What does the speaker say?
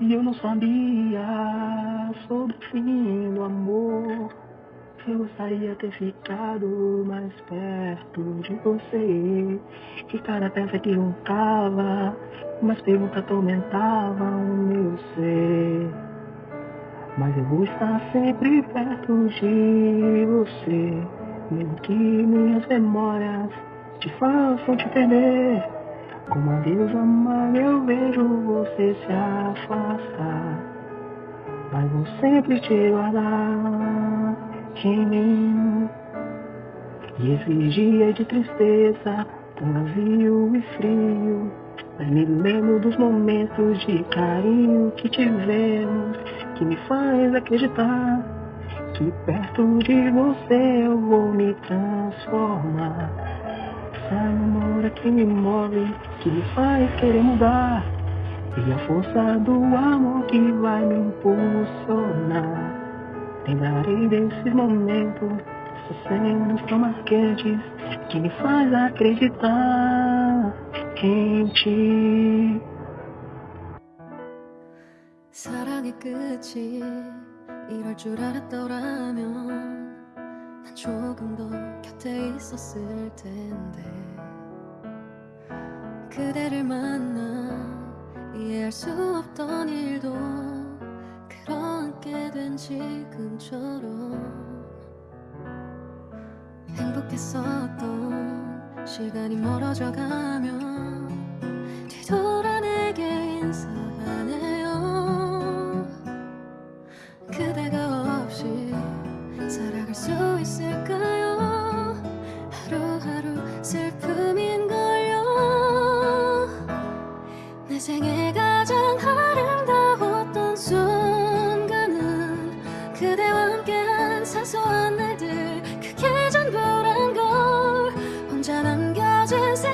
E eu não sabia sobre o fim do amor. Eu gostaria ter ficado mais perto de você. Que cada peça que roncava, umas perguntas atormentavam o meu ser. Mas eu vou estar sempre perto de você, mesmo que minhas memórias te façam te perder. Como a Deus amar, eu vejo você se afastar. Mas vou sempre te guardar em mim. E esses dias de tristeza, tão vazio e frio, mas me lembro dos momentos de carinho que tivemos, que me faz acreditar que perto de você eu vou me transformar. Essa memória que me move, que me faz querer mudar. E a força do amor que vai me impulsionar. Lembrarei desses momentos, essas cenas tão marcantes, que me faz acreditar 김치 사랑의 끝이 이럴 줄 알았더라면 난 조금 더 곁에 있었을 텐데. 그대를 만나 이해할 수 없던 일도 그렇게 된 지금처럼. 행복했었던 시간이 멀어져 가면 사소한 날들 그게 전부란 걸. 혼자 남겨진 세